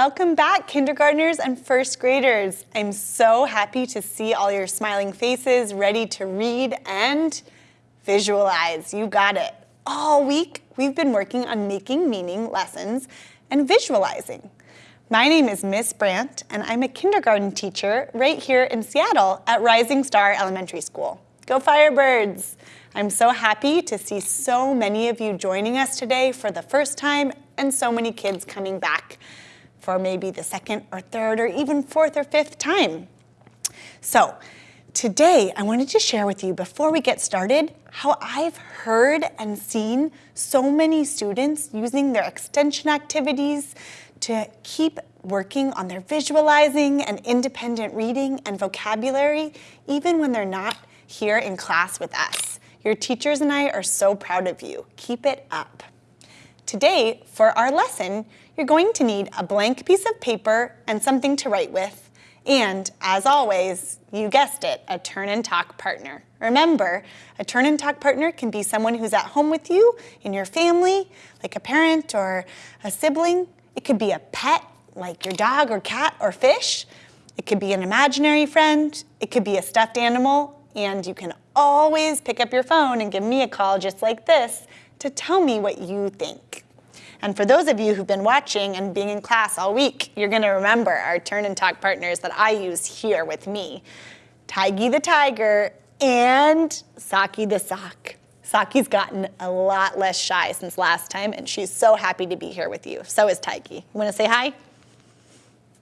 Welcome back, kindergartners and first graders. I'm so happy to see all your smiling faces ready to read and visualize. You got it. All week, we've been working on making meaning lessons and visualizing. My name is Miss Brandt, and I'm a kindergarten teacher right here in Seattle at Rising Star Elementary School. Go Firebirds! I'm so happy to see so many of you joining us today for the first time and so many kids coming back for maybe the second or third or even fourth or fifth time. So today I wanted to share with you before we get started how I've heard and seen so many students using their extension activities to keep working on their visualizing and independent reading and vocabulary even when they're not here in class with us. Your teachers and I are so proud of you. Keep it up. Today, for our lesson, you're going to need a blank piece of paper and something to write with, and as always, you guessed it, a turn and talk partner. Remember, a turn and talk partner can be someone who's at home with you, in your family, like a parent or a sibling. It could be a pet, like your dog or cat or fish. It could be an imaginary friend. It could be a stuffed animal. And you can always pick up your phone and give me a call just like this to tell me what you think. And for those of you who've been watching and being in class all week, you're gonna remember our turn and talk partners that I use here with me. Tigey the tiger and Saki the sock. Saki's gotten a lot less shy since last time and she's so happy to be here with you. So is Tigey. You wanna say hi?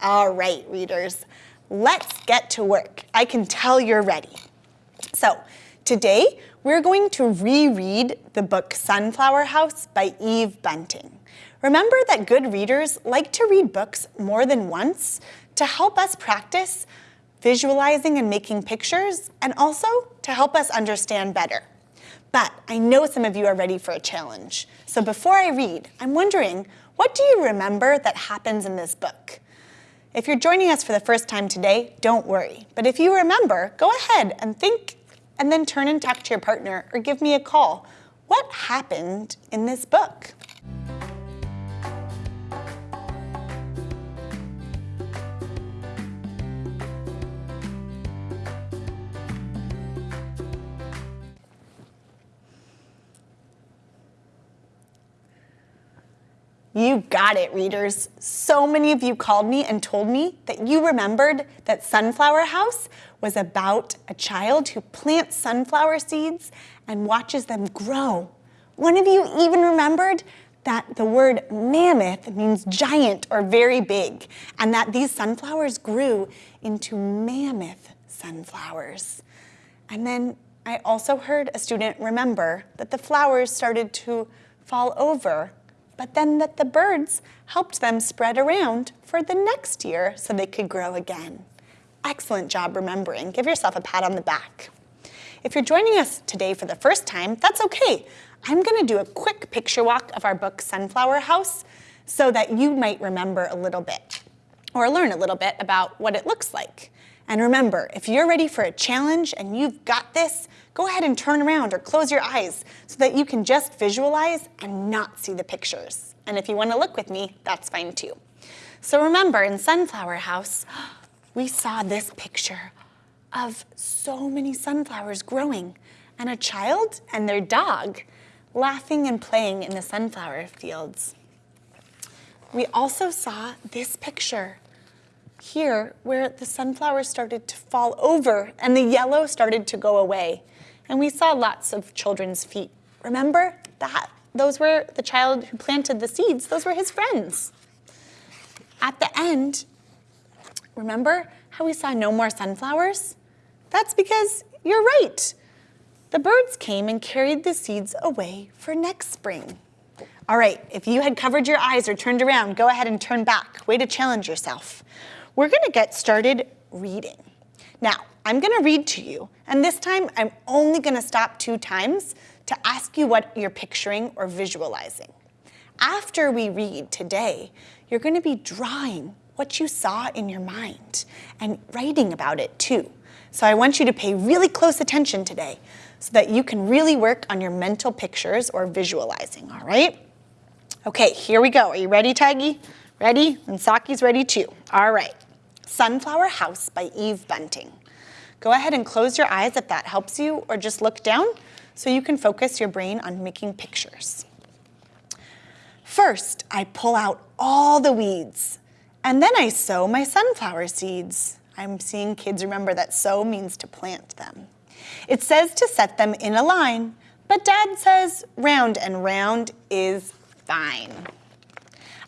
All right, readers, let's get to work. I can tell you're ready. So today, we're going to reread the book Sunflower House by Eve Bunting. Remember that good readers like to read books more than once to help us practice visualizing and making pictures, and also to help us understand better. But I know some of you are ready for a challenge. So before I read, I'm wondering, what do you remember that happens in this book? If you're joining us for the first time today, don't worry. But if you remember, go ahead and think and then turn and talk to your partner or give me a call. What happened in this book? You got it, readers. So many of you called me and told me that you remembered that Sunflower House was about a child who plants sunflower seeds and watches them grow. One of you even remembered that the word mammoth means giant or very big, and that these sunflowers grew into mammoth sunflowers. And then I also heard a student remember that the flowers started to fall over but then that the birds helped them spread around for the next year so they could grow again. Excellent job remembering. Give yourself a pat on the back. If you're joining us today for the first time, that's okay. I'm gonna do a quick picture walk of our book, Sunflower House, so that you might remember a little bit or learn a little bit about what it looks like. And remember, if you're ready for a challenge and you've got this, go ahead and turn around or close your eyes so that you can just visualize and not see the pictures. And if you wanna look with me, that's fine too. So remember, in Sunflower House, we saw this picture of so many sunflowers growing and a child and their dog laughing and playing in the sunflower fields. We also saw this picture here where the sunflowers started to fall over and the yellow started to go away. And we saw lots of children's feet. Remember that? Those were the child who planted the seeds. Those were his friends. At the end, remember how we saw no more sunflowers? That's because you're right. The birds came and carried the seeds away for next spring. All right, if you had covered your eyes or turned around, go ahead and turn back. Way to challenge yourself. We're gonna get started reading. Now, I'm gonna read to you, and this time I'm only gonna stop two times to ask you what you're picturing or visualizing. After we read today, you're gonna be drawing what you saw in your mind and writing about it too. So I want you to pay really close attention today so that you can really work on your mental pictures or visualizing, all right? Okay, here we go. Are you ready, Taggy? Ready? And Saki's ready too. All right. Sunflower House by Eve Bunting. Go ahead and close your eyes if that helps you, or just look down so you can focus your brain on making pictures. First, I pull out all the weeds, and then I sow my sunflower seeds. I'm seeing kids remember that sow means to plant them. It says to set them in a line, but dad says round and round is fine.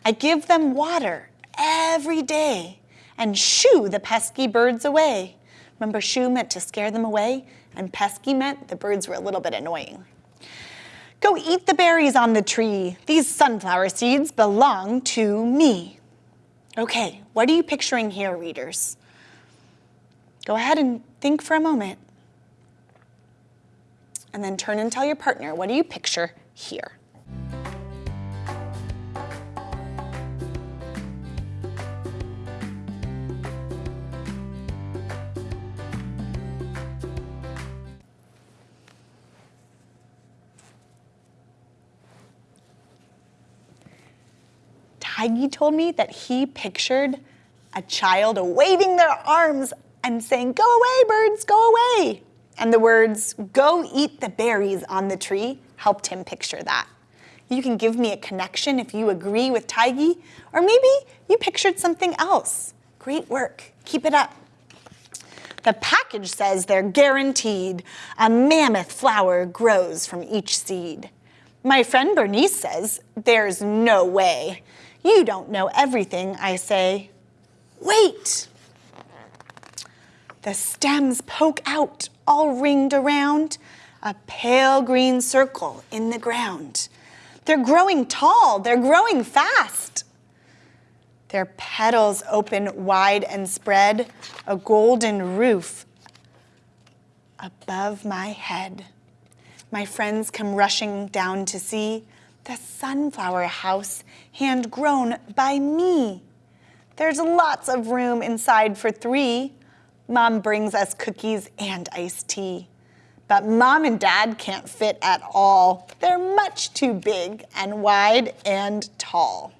I give them water every day and shoo the pesky birds away. Remember, shoo meant to scare them away, and pesky meant the birds were a little bit annoying. Go eat the berries on the tree. These sunflower seeds belong to me. Okay, what are you picturing here, readers? Go ahead and think for a moment. And then turn and tell your partner, what do you picture here? Tiggy told me that he pictured a child waving their arms and saying, go away, birds, go away. And the words, go eat the berries on the tree, helped him picture that. You can give me a connection if you agree with Tiggy, or maybe you pictured something else. Great work, keep it up. The package says they're guaranteed. A mammoth flower grows from each seed. My friend Bernice says, there's no way. You don't know everything, I say. Wait! The stems poke out, all ringed around, a pale green circle in the ground. They're growing tall, they're growing fast. Their petals open wide and spread, a golden roof above my head. My friends come rushing down to see the sunflower house hand grown by me. There's lots of room inside for three. Mom brings us cookies and iced tea. But mom and dad can't fit at all. They're much too big and wide and tall.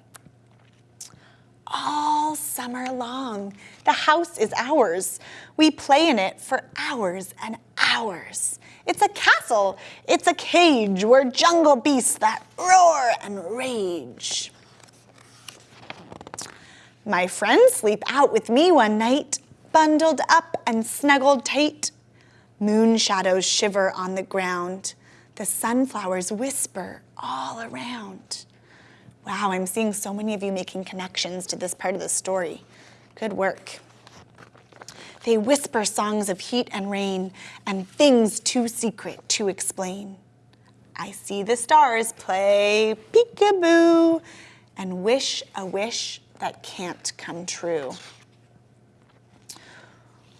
All summer long, the house is ours. We play in it for hours and hours. It's a castle, it's a cage where jungle beasts that roar and rage. My friends sleep out with me one night, bundled up and snuggled tight. Moon shadows shiver on the ground. The sunflowers whisper all around. Wow, I'm seeing so many of you making connections to this part of the story. Good work. They whisper songs of heat and rain and things too secret to explain. I see the stars play peekaboo and wish a wish that can't come true.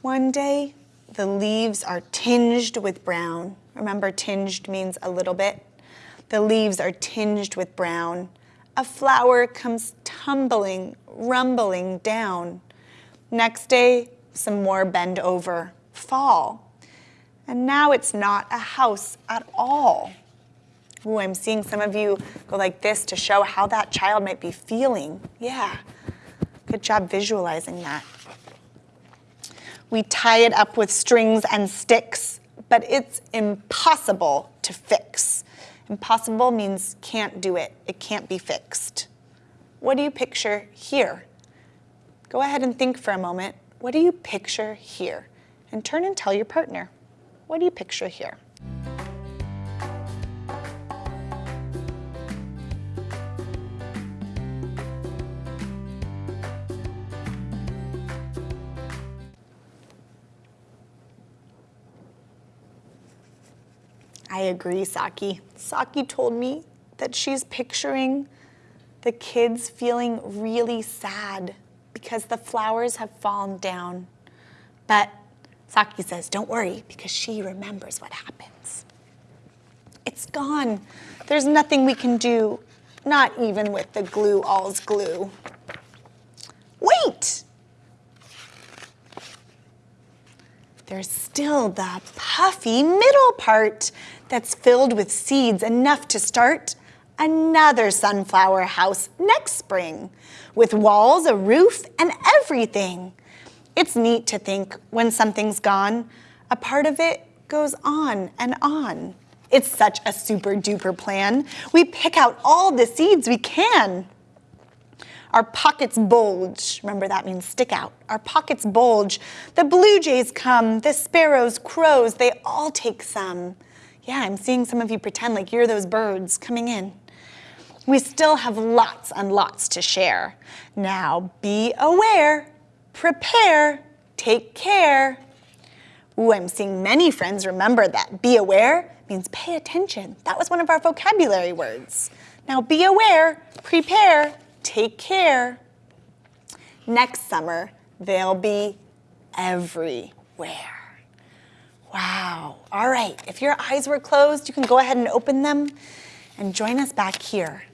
One day, the leaves are tinged with brown. Remember, tinged means a little bit. The leaves are tinged with brown. A flower comes tumbling, rumbling down. Next day, some more bend over, fall. And now it's not a house at all. Ooh, I'm seeing some of you go like this to show how that child might be feeling. Yeah, good job visualizing that. We tie it up with strings and sticks, but it's impossible to fix. Impossible means can't do it. It can't be fixed. What do you picture here? Go ahead and think for a moment. What do you picture here? And turn and tell your partner. What do you picture here? I agree, Saki. Saki told me that she's picturing the kids feeling really sad because the flowers have fallen down. But Saki says, don't worry, because she remembers what happens. It's gone. There's nothing we can do, not even with the glue all's glue. Wait! There's still the puffy middle part that's filled with seeds enough to start another sunflower house next spring with walls, a roof, and everything. It's neat to think when something's gone, a part of it goes on and on. It's such a super duper plan. We pick out all the seeds we can. Our pockets bulge. Remember that means stick out. Our pockets bulge. The blue jays come, the sparrows, crows, they all take some. Yeah, I'm seeing some of you pretend like you're those birds coming in. We still have lots and lots to share. Now be aware, prepare, take care. Ooh, I'm seeing many friends remember that. Be aware means pay attention. That was one of our vocabulary words. Now be aware, prepare, take care. Next summer, they'll be everywhere. Wow. All right, if your eyes were closed, you can go ahead and open them and join us back here.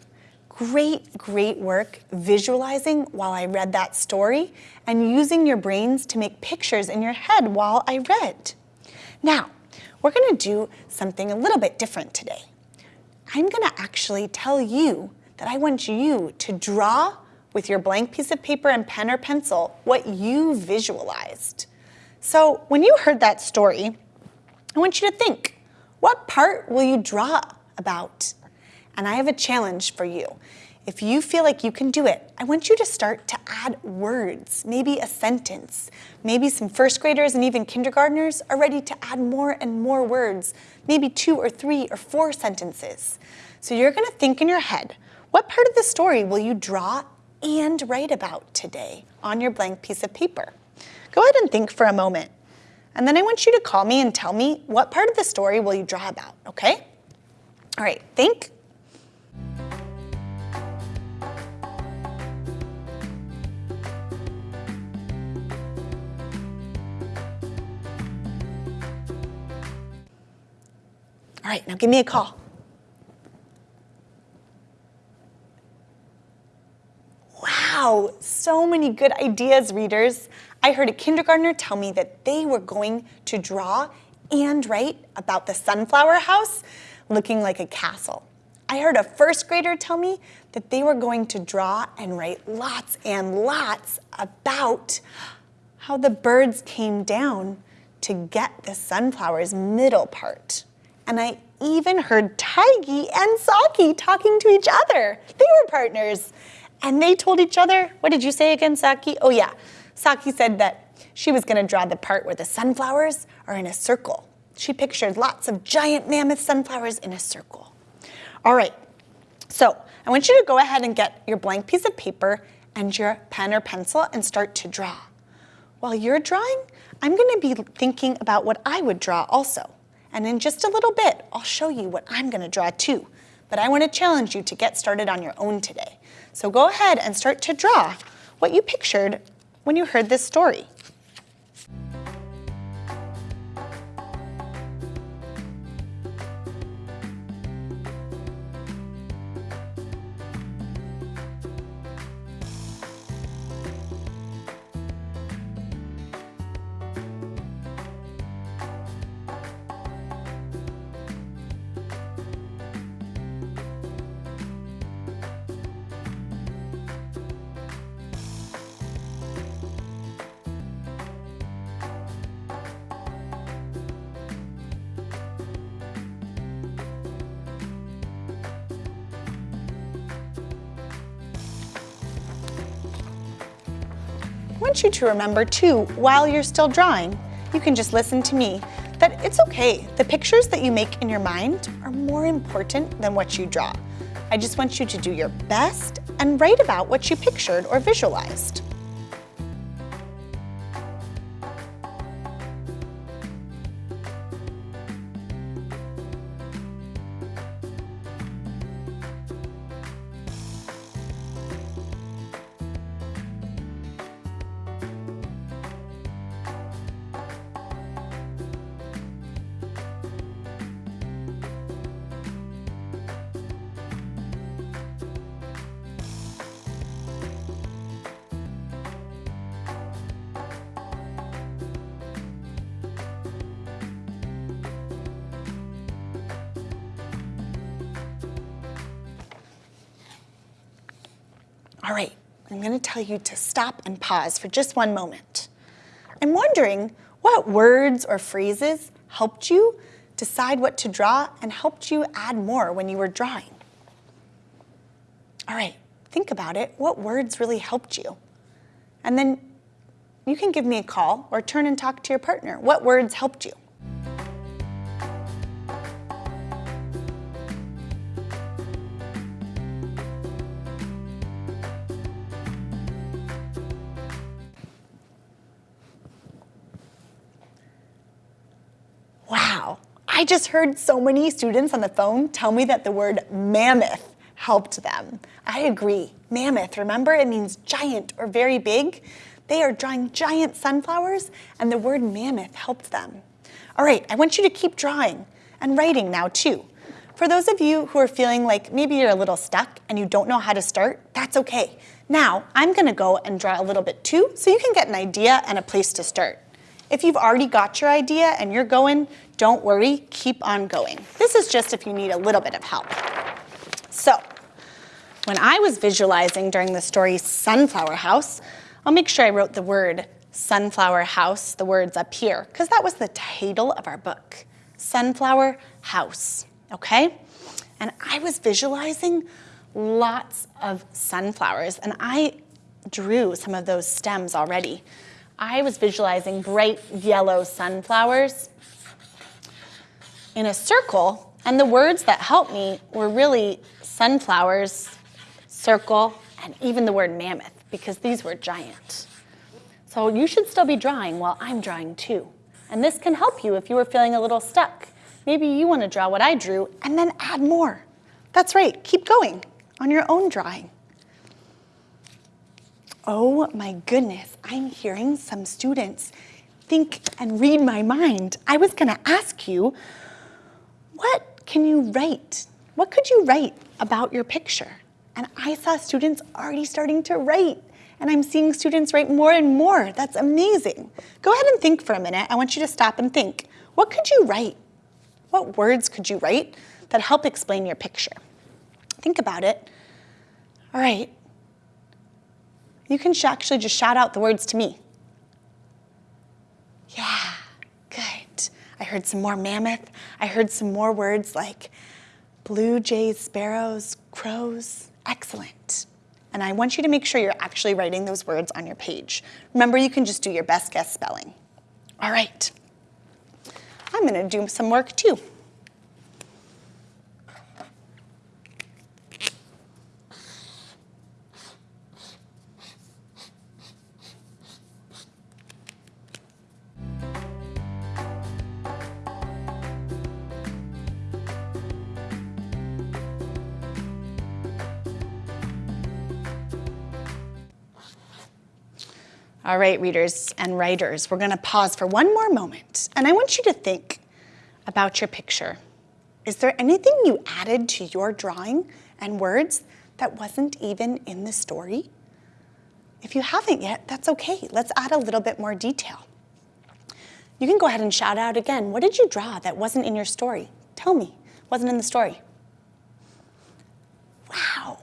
Great, great work visualizing while I read that story and using your brains to make pictures in your head while I read. Now, we're gonna do something a little bit different today. I'm gonna actually tell you that I want you to draw with your blank piece of paper and pen or pencil what you visualized. So when you heard that story, I want you to think, what part will you draw about? And I have a challenge for you. If you feel like you can do it, I want you to start to add words, maybe a sentence. Maybe some first graders and even kindergartners are ready to add more and more words, maybe two or three or four sentences. So you're gonna think in your head, what part of the story will you draw and write about today on your blank piece of paper? Go ahead and think for a moment. And then I want you to call me and tell me what part of the story will you draw about, okay? All right, think. All right, now give me a call. Wow, so many good ideas, readers. I heard a kindergartner tell me that they were going to draw and write about the sunflower house looking like a castle. I heard a first grader tell me that they were going to draw and write lots and lots about how the birds came down to get the sunflower's middle part. And I even heard Tiggy and Saki talking to each other. They were partners. And they told each other, what did you say again, Saki? Oh yeah, Saki said that she was gonna draw the part where the sunflowers are in a circle. She pictured lots of giant mammoth sunflowers in a circle. All right, so I want you to go ahead and get your blank piece of paper and your pen or pencil and start to draw. While you're drawing, I'm gonna be thinking about what I would draw also. And in just a little bit, I'll show you what I'm gonna draw too. But I wanna challenge you to get started on your own today. So go ahead and start to draw what you pictured when you heard this story. Want you to remember too, while you're still drawing, you can just listen to me, that it's okay. The pictures that you make in your mind are more important than what you draw. I just want you to do your best and write about what you pictured or visualized. All right, I'm gonna tell you to stop and pause for just one moment. I'm wondering what words or phrases helped you decide what to draw and helped you add more when you were drawing. All right, think about it. What words really helped you? And then you can give me a call or turn and talk to your partner. What words helped you? Just heard so many students on the phone tell me that the word mammoth helped them. I agree. Mammoth, remember it means giant or very big? They are drawing giant sunflowers and the word mammoth helped them. All right, I want you to keep drawing and writing now too. For those of you who are feeling like maybe you're a little stuck and you don't know how to start, that's okay. Now, I'm gonna go and draw a little bit too so you can get an idea and a place to start. If you've already got your idea and you're going, don't worry, keep on going. This is just if you need a little bit of help. So, when I was visualizing during the story Sunflower House, I'll make sure I wrote the word Sunflower House, the words up here, because that was the title of our book, Sunflower House, okay? And I was visualizing lots of sunflowers, and I drew some of those stems already. I was visualizing bright yellow sunflowers in a circle, and the words that helped me were really sunflowers, circle, and even the word mammoth, because these were giant. So you should still be drawing while I'm drawing too. And this can help you if you were feeling a little stuck. Maybe you want to draw what I drew and then add more. That's right, keep going on your own drawing. Oh my goodness, I'm hearing some students think and read my mind. I was gonna ask you, what can you write? What could you write about your picture? And I saw students already starting to write and I'm seeing students write more and more. That's amazing. Go ahead and think for a minute. I want you to stop and think. What could you write? What words could you write that help explain your picture? Think about it. All right, you can actually just shout out the words to me. Yeah, good. I heard some more mammoth. I heard some more words like blue jays, sparrows, crows. Excellent. And I want you to make sure you're actually writing those words on your page. Remember, you can just do your best guess spelling. All right. I'm gonna do some work too. All right, readers and writers, we're gonna pause for one more moment, and I want you to think about your picture. Is there anything you added to your drawing and words that wasn't even in the story? If you haven't yet, that's okay. Let's add a little bit more detail. You can go ahead and shout out again. What did you draw that wasn't in your story? Tell me, wasn't in the story. Wow,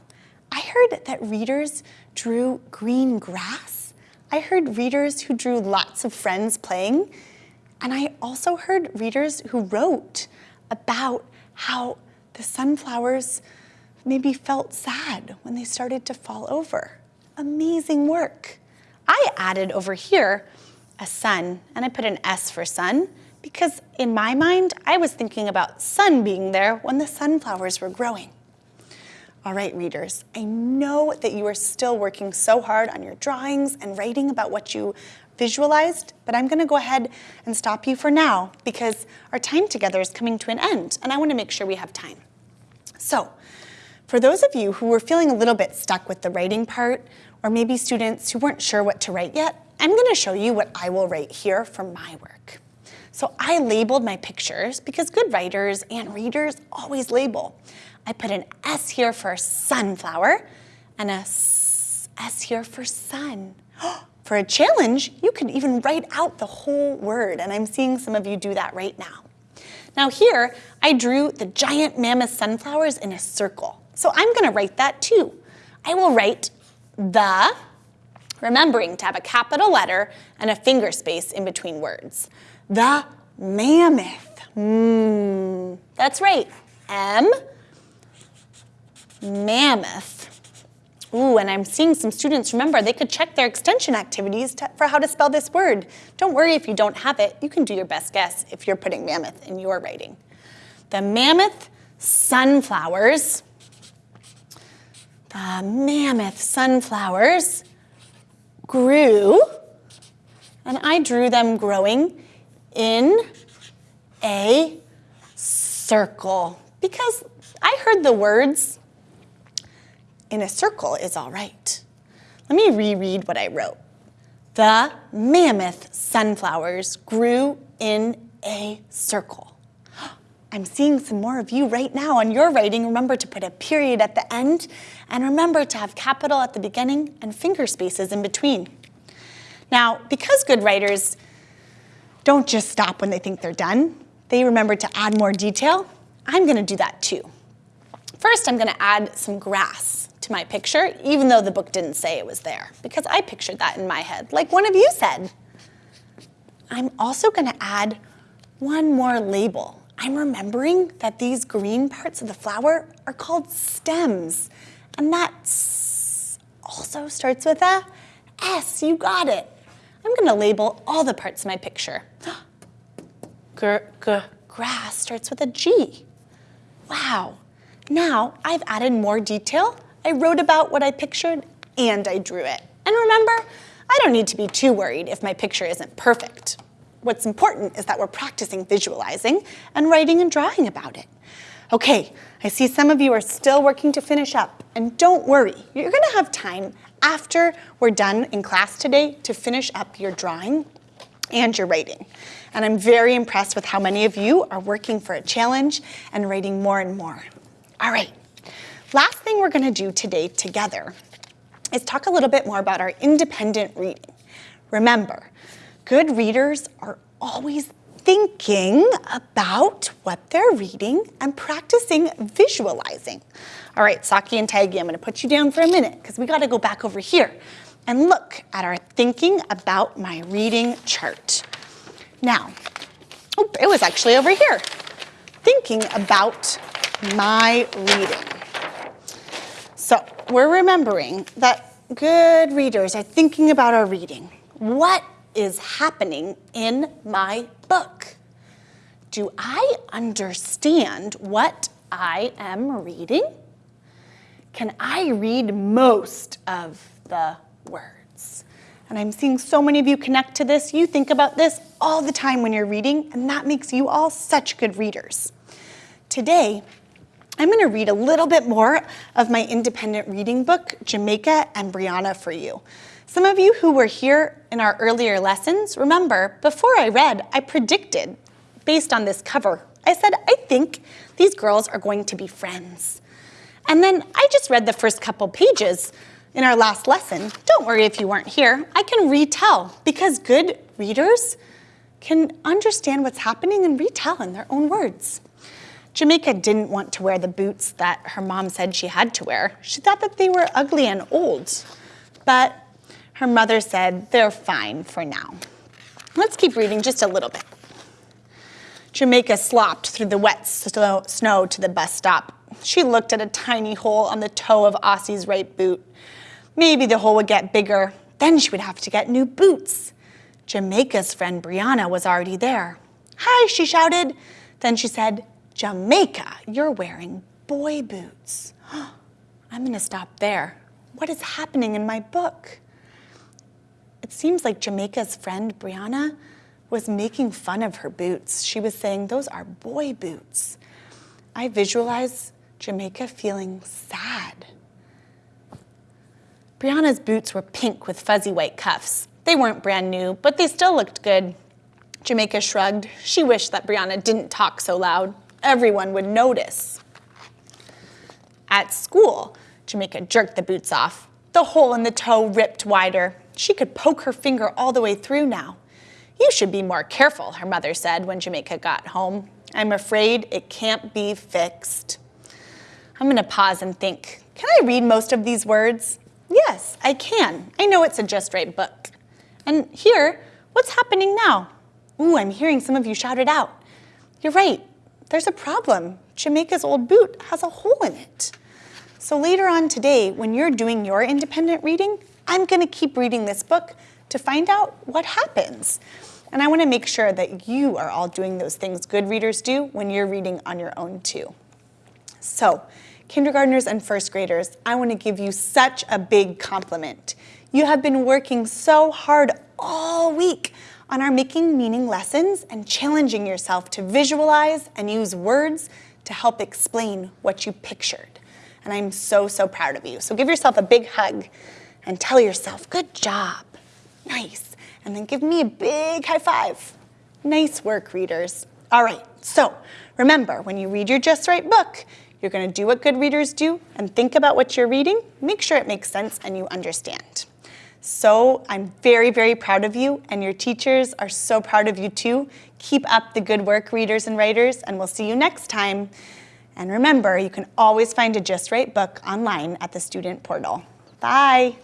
I heard that readers drew green grass I heard readers who drew lots of friends playing, and I also heard readers who wrote about how the sunflowers maybe felt sad when they started to fall over. Amazing work. I added over here a sun, and I put an S for sun, because in my mind, I was thinking about sun being there when the sunflowers were growing. All right, readers, I know that you are still working so hard on your drawings and writing about what you visualized, but I'm gonna go ahead and stop you for now because our time together is coming to an end and I wanna make sure we have time. So, for those of you who were feeling a little bit stuck with the writing part, or maybe students who weren't sure what to write yet, I'm gonna show you what I will write here for my work. So I labeled my pictures because good writers and readers always label. I put an S here for sunflower and a S here for sun. For a challenge, you could even write out the whole word, and I'm seeing some of you do that right now. Now here, I drew the giant mammoth sunflowers in a circle. So I'm gonna write that too. I will write The, remembering to have a capital letter and a finger space in between words. The mammoth. Mm, that's right. M, mammoth. Ooh, and I'm seeing some students, remember, they could check their extension activities to, for how to spell this word. Don't worry if you don't have it. You can do your best guess if you're putting mammoth in your writing. The mammoth sunflowers, the mammoth sunflowers grew, and I drew them growing in a circle because I heard the words in a circle is all right. Let me reread what I wrote. The mammoth sunflowers grew in a circle. I'm seeing some more of you right now on your writing. Remember to put a period at the end and remember to have capital at the beginning and finger spaces in between. Now, because good writers don't just stop when they think they're done, they remember to add more detail, I'm gonna do that too. First, I'm gonna add some grass to my picture, even though the book didn't say it was there, because I pictured that in my head, like one of you said. I'm also gonna add one more label. I'm remembering that these green parts of the flower are called stems, and that also starts with a S, you got it. I'm gonna label all the parts of my picture. Grass starts with a G. Wow. Now I've added more detail. I wrote about what I pictured and I drew it. And remember, I don't need to be too worried if my picture isn't perfect. What's important is that we're practicing visualizing and writing and drawing about it. Okay, I see some of you are still working to finish up, and don't worry, you're gonna have time after we're done in class today to finish up your drawing and your writing. And I'm very impressed with how many of you are working for a challenge and writing more and more. All right, last thing we're gonna do today together is talk a little bit more about our independent reading. Remember, good readers are always thinking about what they're reading and practicing visualizing. All right, Saki and Taigi, I'm gonna put you down for a minute because we gotta go back over here and look at our thinking about my reading chart. Now, oh, it was actually over here. Thinking about my reading. So we're remembering that good readers are thinking about our reading. What is happening in my book? Do I understand what I am reading? Can I read most of the words? And I'm seeing so many of you connect to this. You think about this all the time when you're reading, and that makes you all such good readers. Today, I'm gonna read a little bit more of my independent reading book, Jamaica and Brianna for you. Some of you who were here in our earlier lessons, remember, before I read, I predicted, based on this cover, I said, I think these girls are going to be friends. And then I just read the first couple pages in our last lesson. Don't worry if you weren't here, I can retell because good readers can understand what's happening and retell in their own words. Jamaica didn't want to wear the boots that her mom said she had to wear. She thought that they were ugly and old. But her mother said, they're fine for now. Let's keep reading just a little bit. Jamaica slopped through the wet snow to the bus stop. She looked at a tiny hole on the toe of Ossie's right boot. Maybe the hole would get bigger. Then she would have to get new boots. Jamaica's friend Brianna was already there. Hi, she shouted. Then she said, Jamaica, you're wearing boy boots. I'm gonna stop there. What is happening in my book? It seems like Jamaica's friend, Brianna, was making fun of her boots. She was saying, those are boy boots. I visualize Jamaica feeling sad. Brianna's boots were pink with fuzzy white cuffs. They weren't brand new, but they still looked good. Jamaica shrugged. She wished that Brianna didn't talk so loud everyone would notice. At school, Jamaica jerked the boots off. The hole in the toe ripped wider. She could poke her finger all the way through now. You should be more careful, her mother said when Jamaica got home. I'm afraid it can't be fixed. I'm gonna pause and think, can I read most of these words? Yes, I can. I know it's a Just Right book. And here, what's happening now? Ooh, I'm hearing some of you shout it out. You're right, there's a problem. Jamaica's old boot has a hole in it. So later on today, when you're doing your independent reading, I'm gonna keep reading this book to find out what happens. And I wanna make sure that you are all doing those things good readers do when you're reading on your own too. So, kindergartners and first graders, I wanna give you such a big compliment. You have been working so hard all week on our Making Meaning lessons and challenging yourself to visualize and use words to help explain what you pictured. And I'm so, so proud of you. So give yourself a big hug and tell yourself, good job, nice. And then give me a big high five. Nice work, readers. All right, so remember, when you read your Just Right book, you're gonna do what good readers do and think about what you're reading, make sure it makes sense and you understand. So I'm very, very proud of you and your teachers are so proud of you too. Keep up the good work, readers and writers, and we'll see you next time. And remember, you can always find a Just Right book online at the student portal. Bye.